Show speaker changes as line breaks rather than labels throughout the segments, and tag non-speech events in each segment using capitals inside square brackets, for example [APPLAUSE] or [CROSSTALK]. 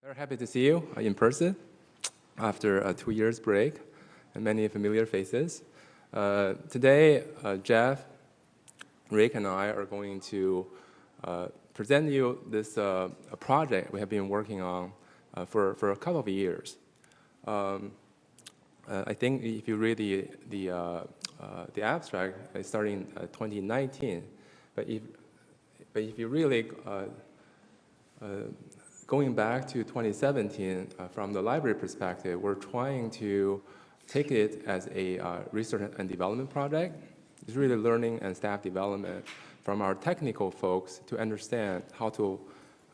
Very happy to see you in person after a two years break and many familiar faces. Uh, today, uh, Jeff, Rick, and I are going to uh, present you this uh, project we have been working on uh, for, for a couple of years. Um, uh, I think if you read the, the, the abstract, it's starting in 2019, but if, but if you really going back to 2017, uh, from the library perspective, we're trying to take it as a uh, research and development project. It's really learning and staff development from our technical folks to understand how to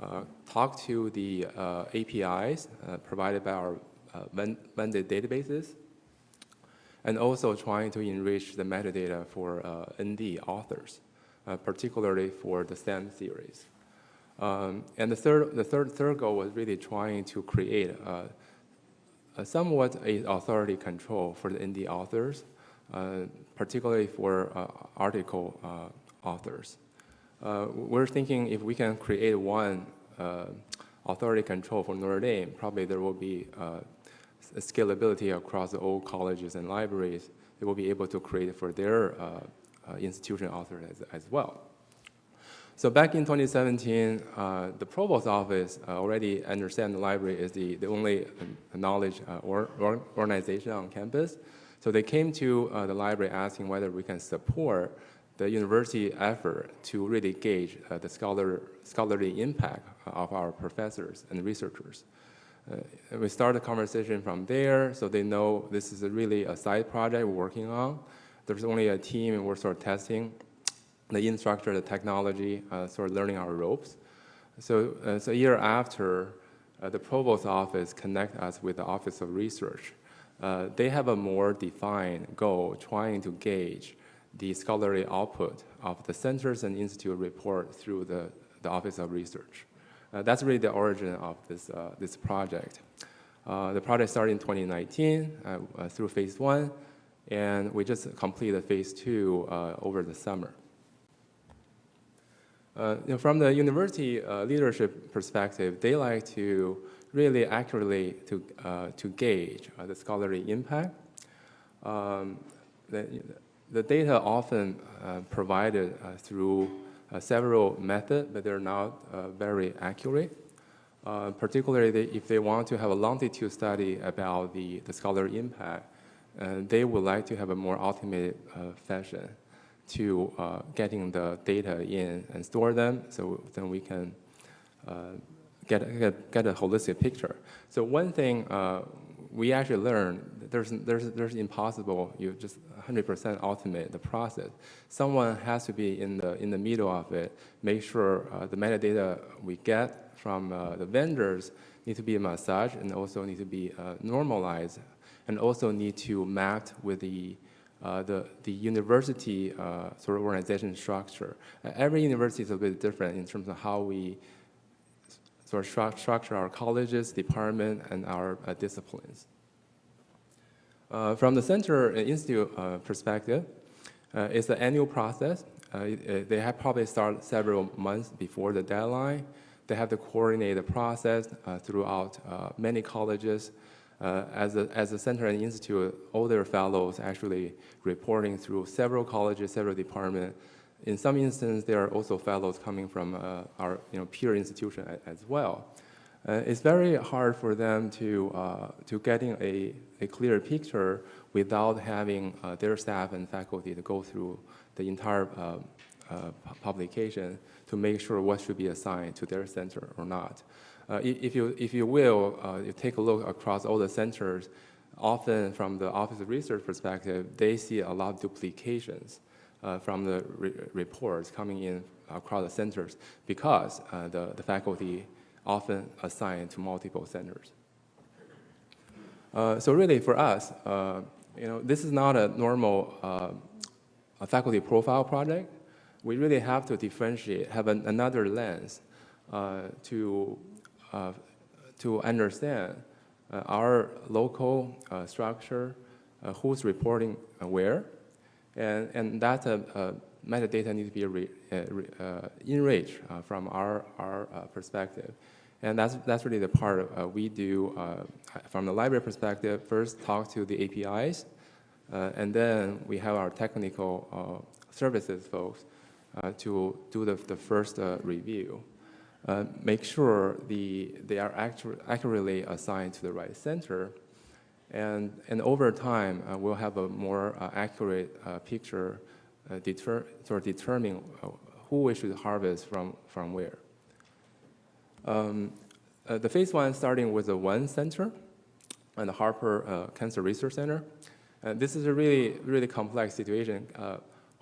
uh, talk to the uh, APIs uh, provided by our uh, vendor databases, and also trying to enrich the metadata for ND authors, particularly for the STEM series. Um, and the third, the third, third goal was really trying to create a, a somewhat a authority control for the indie authors, uh, particularly for uh, article uh, authors. Uh, we're thinking if we can create one uh, authority control for Notre Dame, probably there will be uh, scalability across all colleges and libraries. They will be able to create for their institution authors as, as well. So back in 2017, uh, the provost office uh, already understand the library is the, the only uh, knowledge uh, or, or organization on campus. So they came to uh, the library asking whether we can support the university effort to really gauge uh, the scholar, scholarly impact of our professors and researchers. And we started the conversation from there, so they know this is a really a side project we're working on. There's only a team and we're sort of testing the infrastructure, the technology, uh, sort of learning our ropes. So, uh, so a year after, uh, the provost office connect us with the Office of Research. Uh, they have a more defined goal trying to gauge the scholarly output of the centers and institute report through the, the Office of Research. Uh, that's really the origin of this, uh, this project. the project started in 2019 through phase one, and we just completed phase two over the summer. Uh, you know, from the university uh, leadership perspective, they like to really accurately to, uh, to gauge uh, the scholarly impact. Um, the, the data often uh, provided uh, through several methods, but they're not very accurate. particularly if they want to have a longitude study about the, the scholarly impact, they would like to have a more automated fashion to uh, getting the data in and store them so then we can uh, get, get, get, a holistic picture. So one thing uh, we actually learned, there's, there's, there's impossible, you just 100% automate the process. Someone has to be in the, in the middle of it, make sure uh, the metadata we get from uh, the vendors need to be massaged and also need to be uh, normalized and also need to map with the the, the university uh, sort of organization structure. Uh, every university is a bit different in terms of how we sort of stru structure our colleges, department, and our uh, disciplines. Uh, from the center institute perspective, it's an annual process. they have probably started several months before the deadline. They have to coordinate the process throughout many colleges uh, as, a, as a center and institute, all their fellows actually reporting through several colleges, several departments. In some instances, there are also fellows coming from uh, our you know, peer institution as well. Uh, it's very hard for them to, uh, to getting a, a clear picture without having uh, their staff and faculty to go through the entire uh, publication to make sure what should be assigned to their center or not. Uh, if, you, if you will, uh, you take a look across all the centers, often from the Office of Research perspective, they see a lot of duplications uh, from the re reports coming in across the centers because uh, the, the faculty often assign to multiple centers. Uh, so really for us, uh, you know, this is not a normal a faculty profile project. We really have to differentiate, have an, another lens to uh, to understand uh, our local uh, structure, who's reporting where, and, and that metadata needs to be re, re, enriched from our, our perspective. And that's, that's really the part uh, we do uh, from the library perspective. First, talk to the APIs, uh, and then we have our technical uh, services folks uh, to do the, the first uh, make sure the, they are accurately assigned to the right center. And, and over time, we'll have a more accurate picture deter, sort of determining who we should harvest from, from where. Um, uh, the phase one starting with the one center and the Harper uh, Cancer Research Center. This is a really, really complex situation.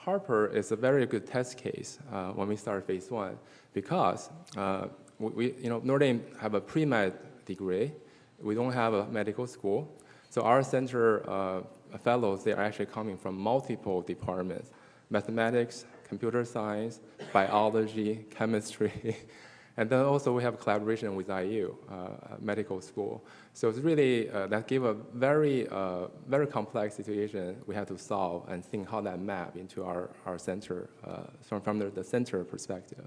Harper is a very good test case uh, when we start phase one because uh, we, you know, Notre Dame have a pre-med degree. We don't have a medical school. So our center uh, fellows, they are actually coming from multiple departments, mathematics, computer science, biology, chemistry, [LAUGHS] And then also we have collaboration with IU, uh, medical school. So it's really, uh, that gave a very, uh, very complex situation we had to solve and think how that map into our, our center, uh, from, from the, the center perspective.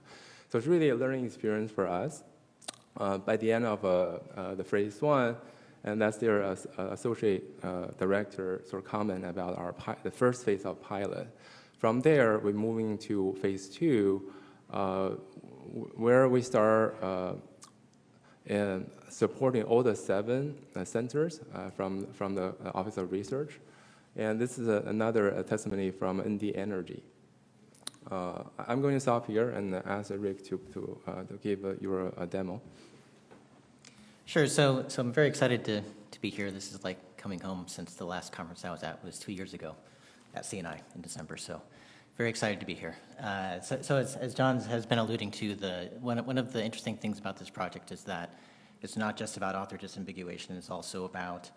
So it's really a learning experience for us. Uh, by the end of uh, the phase one, and that's their associate director sort of comment about our the first phase of pilot. From there, we're moving to phase two, where we start uh, in supporting all the seven uh, centers uh, from, from the Office of Research. And this is a, another testimony from ND Energy. Uh, I'm going to stop here and ask Rick to, to, uh, to give uh, your demo.
Sure, so, so I'm very excited to, to be here. This is like coming home since the last conference I was at was two years ago at CNI in December. So very excited to be here. Uh, so, so as, as, John has been alluding to, the one, one of the interesting things about this project is that it's not just about author disambiguation, it's also about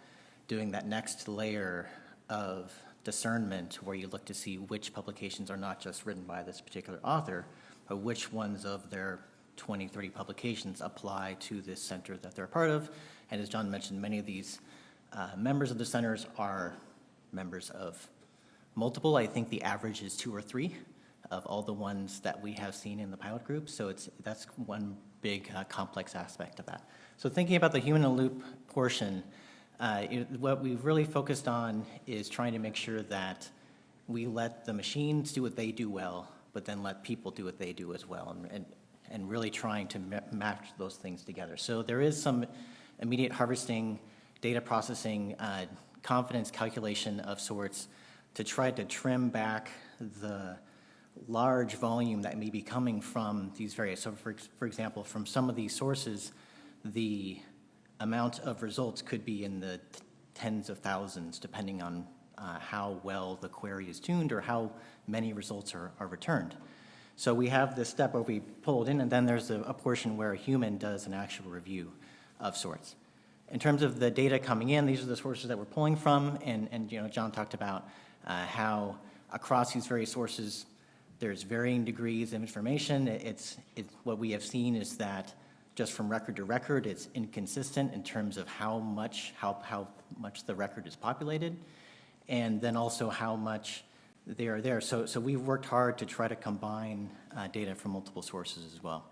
doing that next layer of discernment where you look to see which publications are not just written by this particular author, but which ones of their 20, 30 publications apply to this center that they're a part of. And as John mentioned, many of these uh, members of the centers are members of multiple. I think the average is two or three of all the ones that we have seen in the pilot group. So it's that's one big uh, complex aspect of that. So thinking about the human in the loop portion, uh, it, what we've really focused on is trying to make sure that we let the machines do what they do well, but then let people do what they do as well, and, and, and really trying to match those things together. So there is some immediate harvesting, data processing, uh, confidence calculation of sorts to try to trim back the large volume that may be coming from these various, so for, for example, from some of these sources, the amount of results could be in the tens of thousands, depending on uh, how well the query is tuned or how many results are, are returned. So we have this step where we pull it in, and then there's a, a portion where a human does an actual review of sorts. In terms of the data coming in, these are the sources that we're pulling from, and, and you know, John talked about uh, how across these various sources there's varying degrees of information. It's, it's, what we have seen is that just from record to record, it's inconsistent in terms of how much, how, how much the record is populated, and then also how much they are there. So, so we've worked hard to try to combine uh, data from multiple sources as well.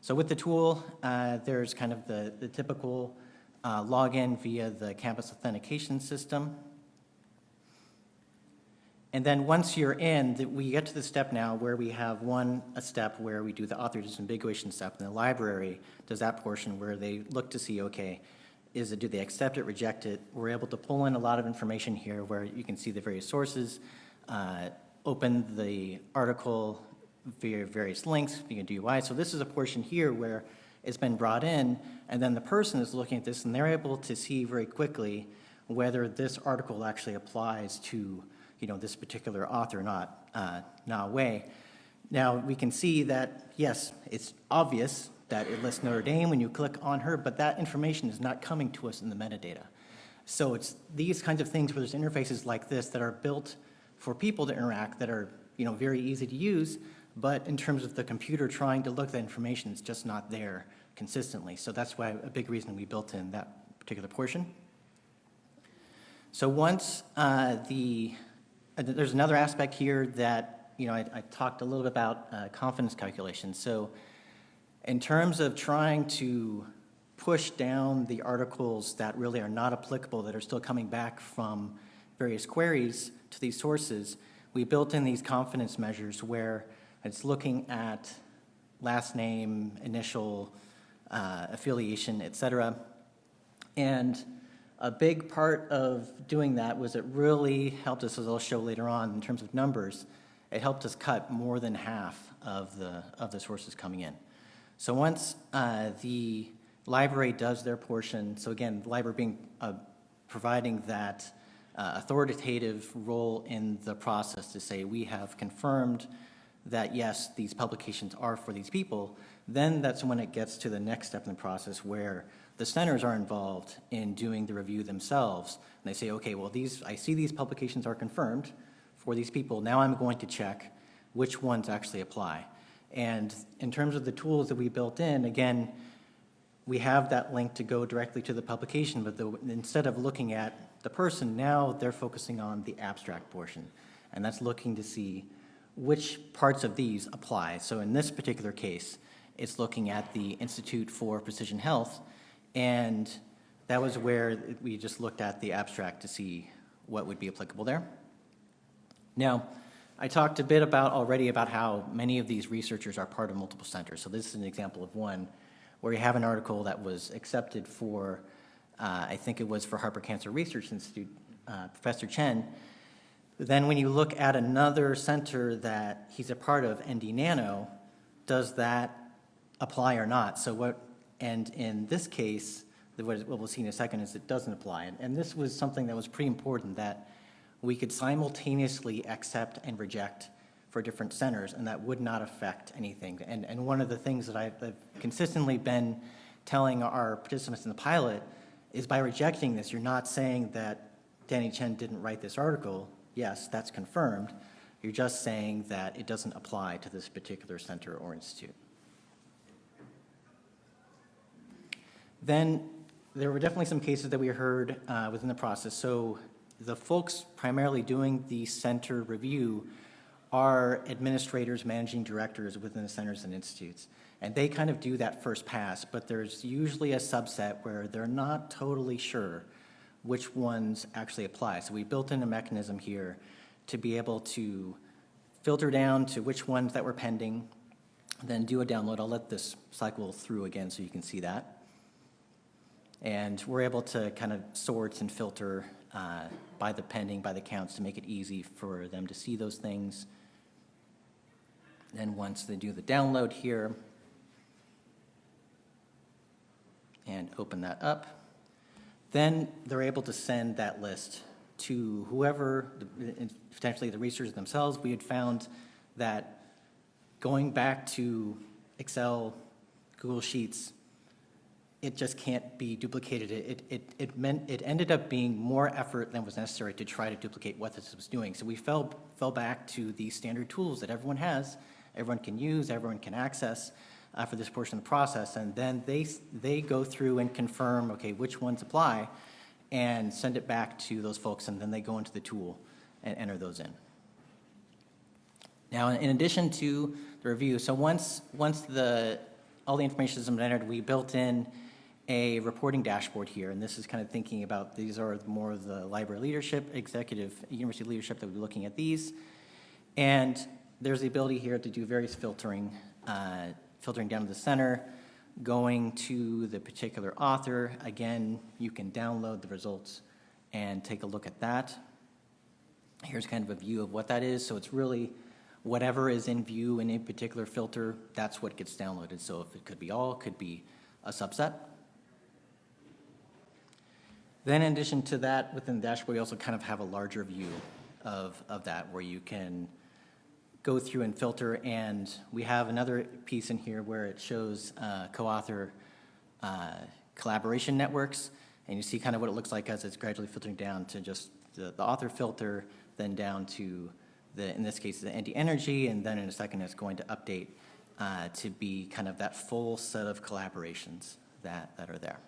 So with the tool, uh, there's kind of the, the typical uh, login via the campus authentication system. And then once you're in, we get to the step now where we have one, a step where we do the author disambiguation step, and the library does that portion where they look to see, okay, is it, do they accept it, reject it? We're able to pull in a lot of information here where you can see the various sources, uh, open the article via various links, via DOI. So this is a portion here where it's been brought in, and then the person is looking at this, and they're able to see very quickly whether this article actually applies to you know, this particular author, not uh, Na Wei. Now, we can see that, yes, it's obvious that it lists Notre Dame when you click on her, but that information is not coming to us in the metadata. So it's these kinds of things where there's interfaces like this that are built for people to interact that are, you know, very easy to use, but in terms of the computer trying to look at information, it's just not there consistently. So that's why a big reason we built in that particular portion. So once uh, the there's another aspect here that, you know, I, I talked a little bit about uh, confidence calculations. So In terms of trying to push down the articles that really are not applicable, that are still coming back from various queries to these sources, we built in these confidence measures where it's looking at last name, initial, uh, affiliation, et cetera. And a big part of doing that was it really helped us, as I'll show later on, in terms of numbers, it helped us cut more than half of the, of the sources coming in. So once uh, the library does their portion, so again, library being, uh, providing that uh, authoritative role in the process to say, we have confirmed that, yes, these publications are for these people, then that's when it gets to the next step in the process where the centers are involved in doing the review themselves. And they say, okay, well, these, I see these publications are confirmed for these people. Now I'm going to check which ones actually apply. And in terms of the tools that we built in, again, we have that link to go directly to the publication, but the, instead of looking at the person, now they're focusing on the abstract portion. And that's looking to see which parts of these apply. So in this particular case, it's looking at the Institute for Precision Health, and that was where we just looked at the abstract to see what would be applicable there. Now, I talked a bit about already about how many of these researchers are part of multiple centers. So this is an example of one where you have an article that was accepted for, uh, I think it was for Harper Cancer Research Institute, uh, Professor Chen. Then when you look at another center that he's a part of, ND Nano, does that apply or not? So what, and in this case, what we'll see in a second is it doesn't apply. And- And this was something that was pretty important, that we could simultaneously accept and reject for different centers, and that would not affect anything. And, and one of the things that I've I've consistently been telling our participants in the pilot is by rejecting this, you're not saying that Danny Chen didn't write this article. Yes, that's confirmed. You're just saying that it doesn't apply to this particular center or institute. Then there were definitely some cases that we heard uh, within the process. So the folks primarily doing the center review are administrators, managing directors within the centers and institutes. And they kind of do that first pass, but there's usually a subset where they're not totally sure which ones actually apply. So we built in a mechanism here to be able to filter down to which ones that were pending, then do a download. I'll let this cycle through again so you can see that. And we're able to kind of sort and filter uh, by the pending, by the counts, to make it easy for them to see those things. Then once they do the download here, and open that up, then they're able to send that list to whoever, potentially the researchers themselves. We had found that going back to Excel, Google Sheets, it just can't be duplicated. It, it, it meant, it ended up being more effort than was necessary to try to duplicate what this was doing. So we fell, fell back to the standard tools that everyone has, everyone can use, everyone can access uh, for this portion of the process. And then they, they go through and confirm, okay, which ones apply, and send it back to those folks, and then they go into the tool and enter those in. Now, in addition to the review, so once, once the, all the information been entered, we built in a reporting dashboard here, and this is kind of thinking about, these are more of the library leadership, executive, university leadership that will be looking at these. And there's the ability here to do various filtering, uh, filtering down to the center, going to the particular author. Again, you can download the results and take a look at that. Here's kind of a view of what that is. So it's really whatever is in view in a particular filter, that's what gets downloaded. So if it could be all, could be a subset. Then in addition to that, within the dashboard, you also kind of have a larger view of, of that where you can go through and filter. And we have another piece in here where it shows uh, co-author uh, collaboration networks. And you see kind of what it looks like as it's gradually filtering down to just the, the author filter, then down to the, in this case, the ND Energy, and then in a second it's going to update uh, to be kind of that full set of collaborations that, that are there.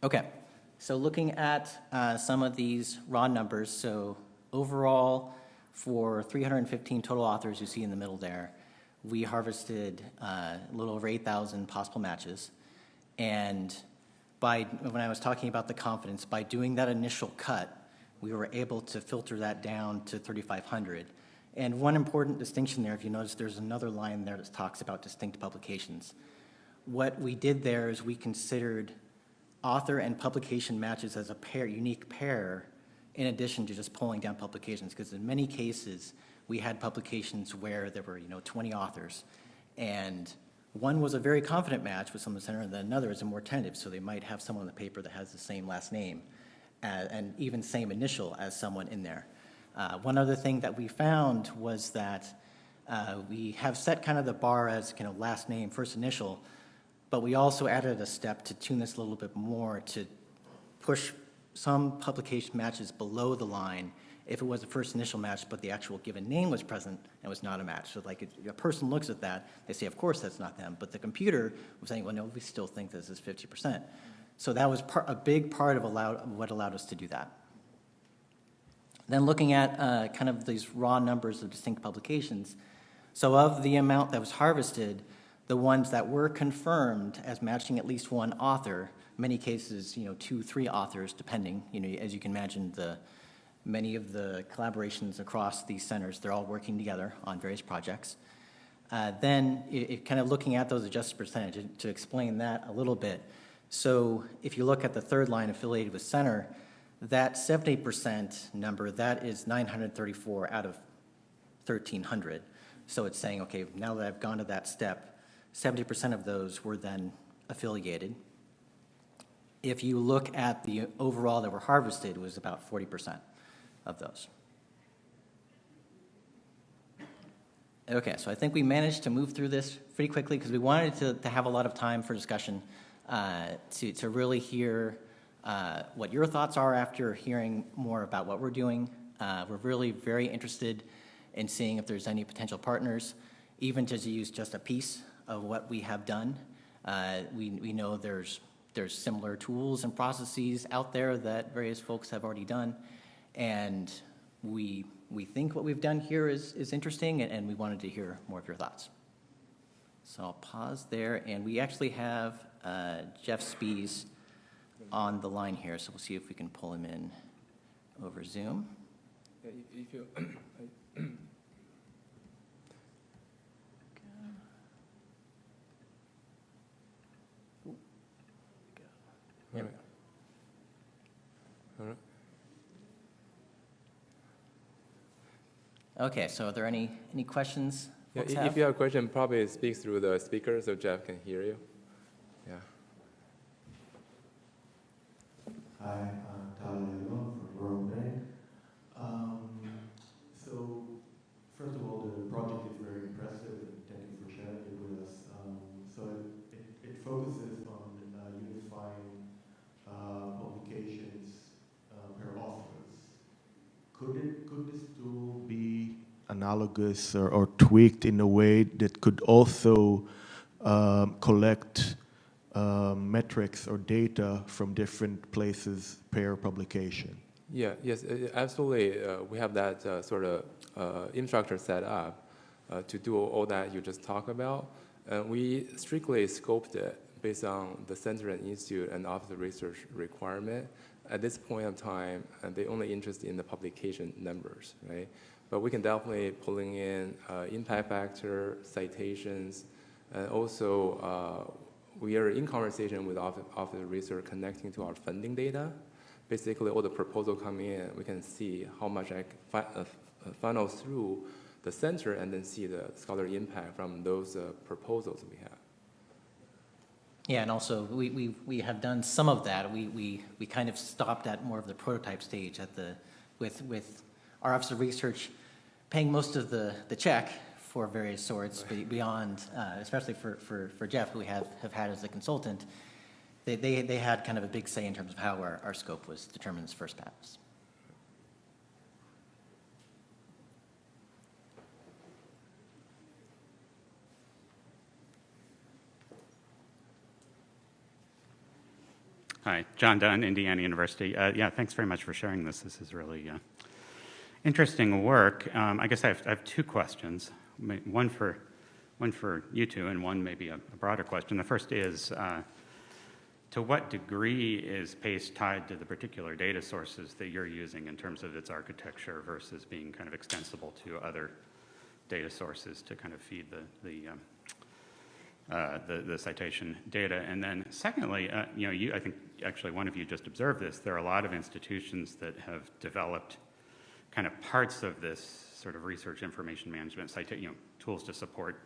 Okay, so looking at uh, some of these raw numbers, so overall for 315 total authors you see in the middle there, we harvested uh, a little over 8,000 possible matches. And by, when I was talking about the confidence, by doing that initial cut, we were able to filter that down to 3,500. And one important distinction there, if you notice, there's another line there that talks about distinct publications. What we did there is we considered author and publication matches as a pair, unique pair, in addition to just pulling down publications, because in many cases, we had publications where there were, you know, 20 authors, and one was a very confident match with someone in the center, and then another is a more tentative, so they might have someone on the paper that has the same last name, and even same initial as someone in there. Uh, One other thing that we found was that uh, we have set kind of the bar as kind of last name, first initial, but we also added a step to tune this a little bit more to push some publication matches below the line if it was a first initial match, but the actual given name was present and was not a match. So like, if a person looks at that, they say, of course, that's not them. But the computer was saying, well, no, we still think this is 50%. So that was part, a big part of allowed, what allowed us to do that. Then looking at uh, kind of these raw numbers of distinct publications, so of the amount that was harvested, the ones that were confirmed as matching at least one author, many cases, you know, two, three authors, depending, you know, as you can imagine, the, many of the collaborations across these centers, they're all working together on various projects. Uh, Then, it, it kind of looking at those adjusted percentage, to explain that a little bit. So if you look at the third line affiliated with center, that 70% number, that is 934 out of 1,300. So it's saying, okay, now that I've gone to that step, 70% of those were then affiliated. If you look at the overall that were harvested, it was about 40% of those. Okay, so I think we managed to move through this pretty quickly because we wanted to, to have a lot of time for discussion, uh, to, to really hear uh, what your thoughts are after hearing more about what we're doing. Uh, We're really very interested in seeing if there's any potential partners, even to use just a piece of what we have done. Uh, We, we know there's, there's similar tools and processes out there that various folks have already done. And we, we think what we've done here is, is interesting, and- and we wanted to hear more of your thoughts. So I'll pause there, and we actually have uh, Jeff Spies on the line here, so we'll see if we can pull him in over Zoom.
Yeah, if- you, [CLEARS THROAT] All right. All right.
Okay, so are there any, any questions
Yeah,
folks
i-
have?
if you have a question, probably speak through the speaker so Jeff can hear you. Yeah.
Hi, I'm Tyler Yalom from World Bank. Um, so, first of all, the project is very impressive, and thank you for sharing it with us. Um, so, it, it, it focuses on uh, unifying uh, publications uh, per authors. Could it, could this tool be analogous or, or tweaked in a way that could also um, collect um, metrics or data from different places per publication.
Yeah, yes, uh, absolutely. Uh, we have that uh, sort of uh, infrastructure set up uh, to do all that you just talked about. And we strictly scoped it based on the center and institute and office of research requirement. At this point of time, uh, they only interested in the publication numbers, right? But we can definitely pulling in uh, impact factor, citations, and also uh, we are in conversation with Office Office of Research connecting to our funding data. Basically, all the proposal come in, we can see how much I fi- uh, uh, funnel through the center and then see the scholarly impact from those proposals we have.
Yeah, and also, we, we, we have done some of that. We, we, we kind of stopped at more of the prototype stage at the, with, with our Office of Research paying most of the, the check for various sorts beyond, uh, especially for, for, for Jeff, who we have, have had as a consultant. They, they, they had kind of a big say in terms of how our, our scope was determined as first pass.
Hi, Jon Dunn, Indiana University. Uh, yeah, thanks very much for sharing this. This is really uh, interesting work. Um, I guess I have, I have two questions. One for one for you two, and one maybe a a broader question. The first is, uh, to what degree is PACE tied to the particular data sources that you're using in terms of its architecture versus being kind of extensible to other data sources to kind of feed the, the, um, uh, the, the citation data? And then secondly, uh, you know, you, I think actually one of you just observed this, there are a lot of institutions that have developed kind of parts of this sort of research information management, you know, tools to support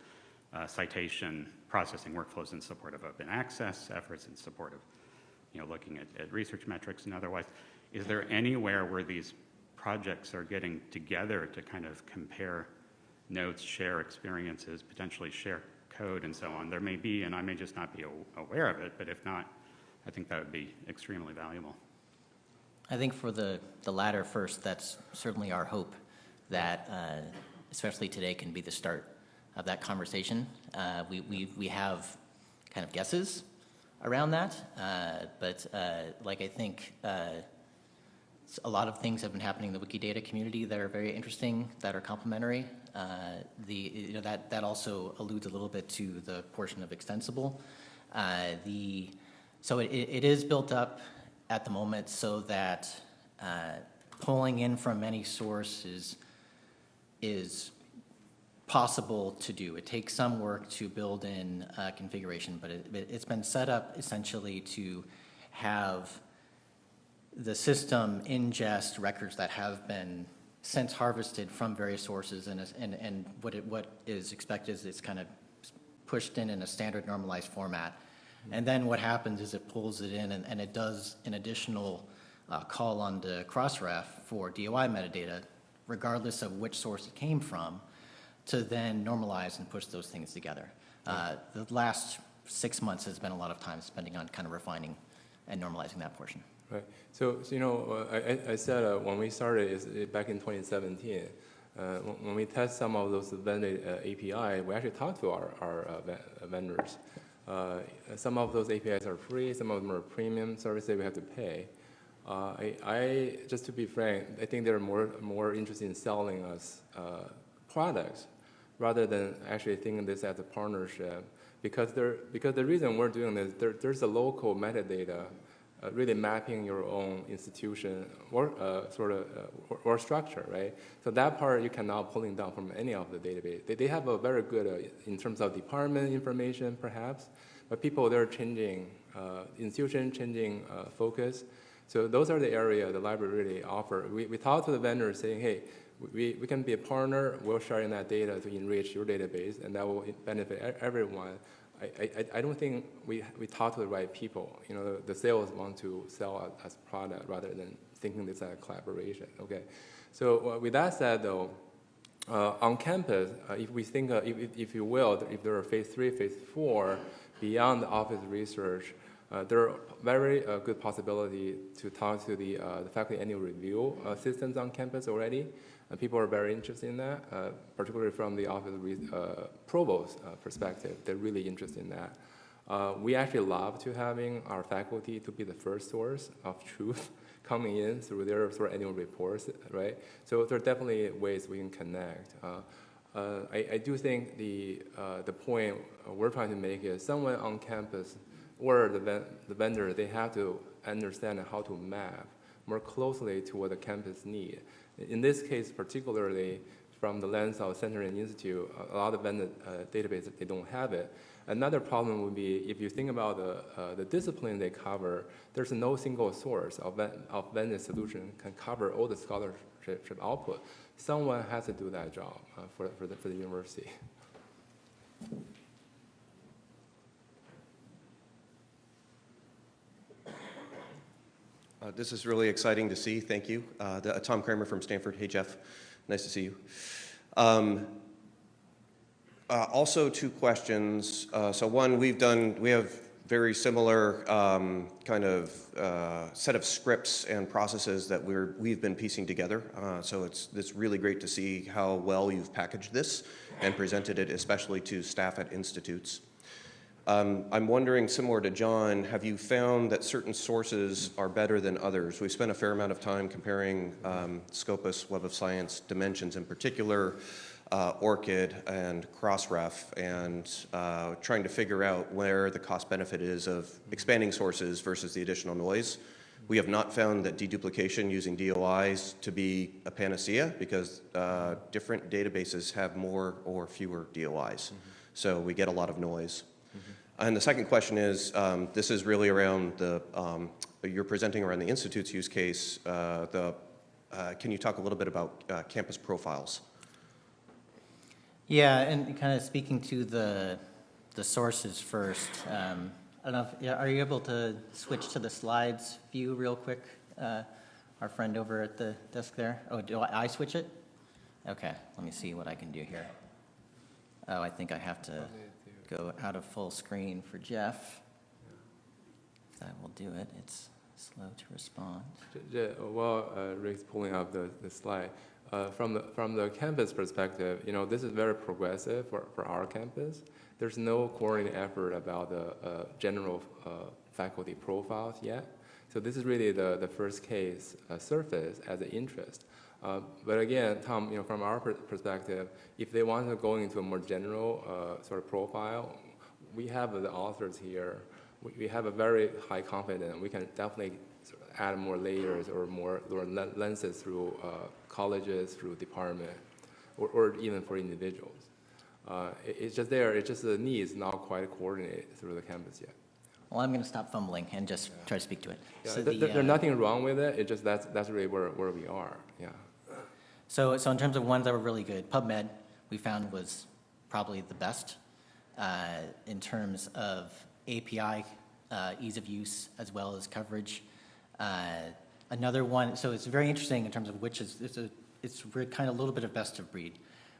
uh, citation processing workflows in support of open access efforts, in support of, you know, looking at, at research metrics and otherwise. Is there anywhere where these projects are getting together to kind of compare notes, share experiences, potentially share code and so on? There may be, and I may just not be aware of it, but if not, I think that would be extremely valuable.
I think for the, the latter first, that's certainly our hope that, uh, especially today, can be the start of that conversation. Uh, We, we, we have kind of guesses around that, uh, but uh, like I think uh, a lot of things have been happening in the Wikidata community that are very interesting, that are complementary. Uh, The, you know, that, that also alludes a little bit to the portion of extensible. The, so it, it is built up at the moment so that uh, pulling in from any source is, is possible to do. It takes some work to build in configuration, but it, it's been set up essentially to have the system ingest records that have been since harvested from various sources, and, and, and what it, what is expected is it's kind of pushed in in a standard normalized format. And then what happens is it pulls it in, and, and it does an additional uh, call on the Crossref for DOI metadata, regardless of which source it came from, to then normalize and push those things together. Uh, The last six months has been a lot of time spending on kind of refining and normalizing that portion.
Right. So, so, you know, uh, I, I- said uh, when we started is back in 2017, uh, when when we test some of those vendor uh, API, we actually talked to our, our uh, uh, vendors. Uh, some of those APIs are free, some of them are premium services that we have to pay. Uh, I, I, just to be frank, I think they're more, more interested in selling us uh, products rather than actually thinking this as a partnership. Because, because the reason we're doing this, there, there's a local metadata uh, really mapping your own institution or uh, sort of uh, or, or structure, right? So that part you cannot pulling down from any of the database. They, they have a very good uh, in terms of department information, perhaps, but people they're changing uh, institution, changing uh, focus. So those are the area the library really offer. We, we talk to the vendors saying, hey, we, we can be a partner. We'll share in that data to enrich your database, and that will benefit everyone. I, I, I don't think we, we talk to the right people. You know, the, the sales want to sell as product rather than thinking this as a collaboration. Okay, so uh, with that said, though, uh, on campus, uh, if we think, uh, if, if- you will, if there are phase three, phase four, beyond the office research, uh, there are very good possibility to talk to the, the faculty annual review systems on campus already. And people are very interested in that, uh, particularly from the office uh, provost uh, perspective. They're really interested in that. Uh, we actually love to having our faculty to be the first source of [LAUGHS] truth coming in through their sort of annual reports, right? So there are definitely ways we can connect. Uh, uh, I, I do think the, uh, the point we're trying to make is someone on campus or the, ven- the vendor, they have to understand how to map more closely to what the campus need. In this case, particularly from the lens of Center and Institute, a lot of vendor uh, databases, they don't have it. Another problem would be if you think about the, uh, the discipline they cover, there's no single source of, of vendor solution can cover all the scholarship output. Someone has to do that job uh, for, for, the, for the university.
Uh, This is really exciting to see. Thank you. Uh, the- Tom Cramer from Stanford. Hey, Jeff. Nice to see you. Um, uh, Also, two questions. Uh, So one, we've done, we have very similar um, kind of uh, set of scripts and processes that we're, we've been piecing together. Uh, So it's, it's really great to see how well you've packaged this and presented it, especially to staff at institutes. Um, I'm wondering, similar to John, have you found that certain sources are better than others? We spent a fair amount of time comparing um, Scopus, Web of Science, Dimensions in particular. uh, ORCID and Crossref and uh, trying to figure out where the cost benefit is of expanding sources versus the additional noise. We have not found that deduplication using DOIs to be a panacea because uh, different databases have more or fewer DOIs. So we get a lot of noise. And the second question is, um, this is really around the, um, you're presenting around the Institute's use case. Uh, the, uh, can you talk a little bit about uh, campus profiles?
Yeah, and kind of speaking to the, the sources first, um, I don't know, if, yeah, are you able to switch to the slides view real quick? Uh, Our friend over at the desk there? Oh, do I I switch it? Okay, let me see what I can do here. Oh, I think I have to go out of full screen for Jeff. That will do it. It's slow to respond.
While uh, Rick's pulling up the, the slide, uh, from the from the campus perspective, you know, this is very progressive for, for our campus. There's no coordinated effort about the uh, general uh, faculty profiles yet. So this is really the, the first case uh, surface as an interest. Uh, but again, Tom, you know, from our per- perspective, if they want to go into a more general uh, sort of profile, we have the authors here. We, we have a very high confidence. We can definitely sort of add more layers or more, len- lenses through uh, colleges, through department, or, or even for individuals. Uh, it- it's just there. It's just the needs not quite coordinated through the campus yet.
Well, I'm going to stop fumbling and just try to speak to it.
Yeah,
So
th-
the,
th- there's
uh,
nothing wrong with it. It's just that's that's really where, where we are. Yeah.
So, so in terms of ones that were really good, PubMed we found was probably the best uh, in terms of API uh, ease of use as well as coverage. Uh, another one, so it's very interesting in terms of which is it's a it's kind of a little bit of best of breed,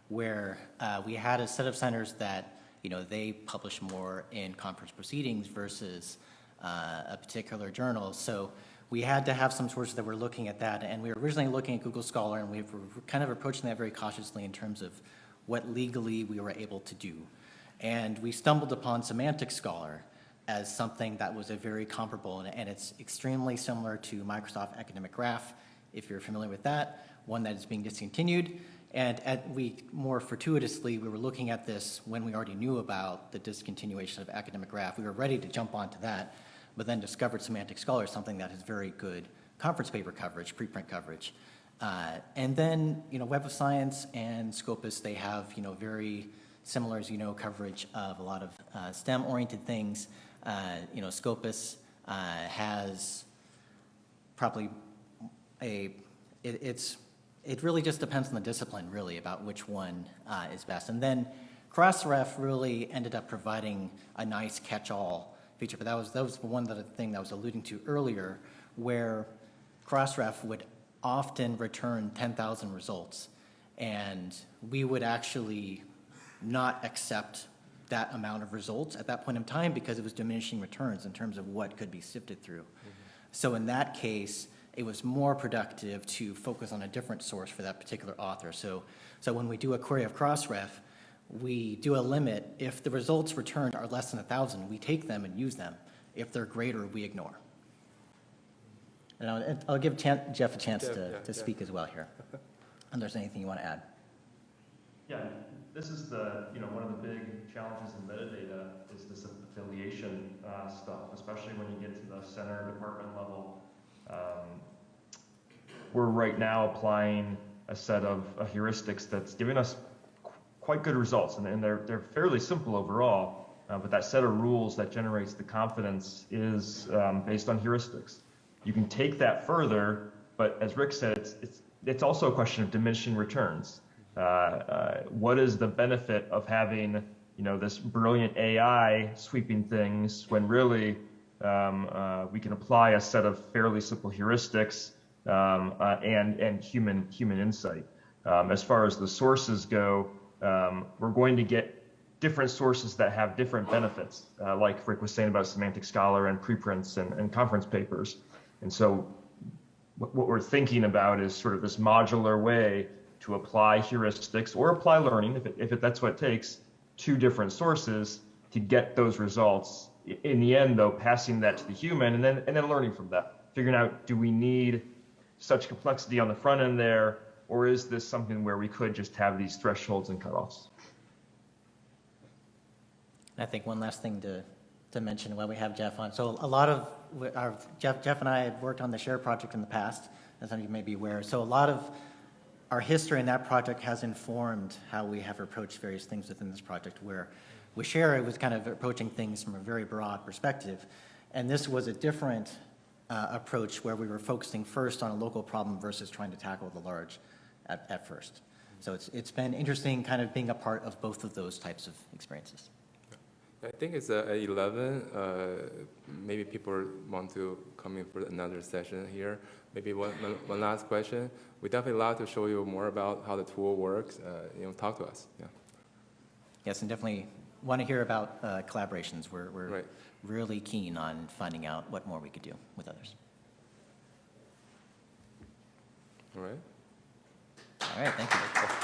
where uh, we had a set of centers that you know they publish more in conference proceedings versus uh, a particular journal. So we had to have some sources that were looking at that, and we were originally looking at Google Scholar, and we were kind of approaching that very cautiously in terms of what legally we were able to do. And we stumbled upon Semantic Scholar as something that was a very comparable, and, and it's extremely similar to Microsoft Academic Graph, if you're familiar with that, one that is being discontinued. And at, we, more fortuitously, we were looking at this when we already knew about the discontinuation of Academic Graph. We were ready to jump onto that, but then discovered Semantic Scholar, something that has very good conference paper coverage, preprint coverage. Uh, and then, you know, Web of Science and Scopus, they have, you know, very similar, as you know, coverage of a lot of uh, STEM-oriented things. Uh, you know, Scopus uh, has probably a, it, it's, it really just depends on the discipline, really, about which one uh, is best. And then Crossref really ended up providing a nice catch-all feature, but that was, that was the one that, thing that I was alluding to earlier, where Crossref would often return 10,000 results, and we would actually not accept that amount of results at that point in time because it was diminishing returns in terms of what could be sifted through. Mm-hmm. So in that case, it was more productive to focus on a different source for that particular author. So, so when we do a query of Crossref, we do a limit. If the results returned are less than 1,000, we take them and use them. If they're greater, we ignore. And I'll, I'll give Chan- Jeff a chance
Jeff,
to,
yeah,
to
Jeff.
speak as well here. [LAUGHS] And there's anything you want to add?
Yeah, this is the, you know, one of the big challenges in metadata is this affiliation uh, stuff, especially when you get to the center department level. Um, We're right now applying a set of uh, heuristics that's giving us qu- quite good results, and- and they're, they're fairly simple overall. uh, But that set of rules that generates the confidence is um, based on heuristics. You can take that further, but as Rick said, it's, it's, it's also a question of diminishing returns. Uh, uh, what is the benefit of having, you know, this brilliant AI sweeping things when really um, uh, we can apply a set of fairly simple heuristics um, uh, and and human human insight. Um, as far as the sources go, um, we're going to get different sources that have different benefits, uh, like Rick was saying about Semantic Scholar and preprints and, and conference papers. And so what we're thinking about is sort of this modular way to apply heuristics or apply learning, if, it, if it, that's what it takes, to different sources to get those results. In the end, though, passing that to the human and then and then learning from that, figuring out do we need such complexity on the front end there, Or is this something where we could just have these thresholds and cutoffs?
I think one last thing to, to mention while we have Jeff on. So a lot of, our, Jeff, Jeff and I had worked on the SHARE project in the past, as some of you may be aware. So a lot of our history in that project has informed how we have approached various things within this project, where with SHARE, it was kind of approaching things from a very broad perspective. And this was a different uh, approach where we were focusing first on a local problem versus trying to tackle the large at, at first. So it's, it's been interesting kind of being a part of both of those types of experiences.
I think it's uh, at 11. Uh, maybe people want to come in for another session here. Maybe one, one, one last question. We definitely love to show you more about how the tool works. Uh, you know, talk to us. Yeah.
Yes, and definitely want to hear about uh, collaborations. We're, we're
Right.
really keen on finding out what more we could do with others.
All right.
All right, thank you.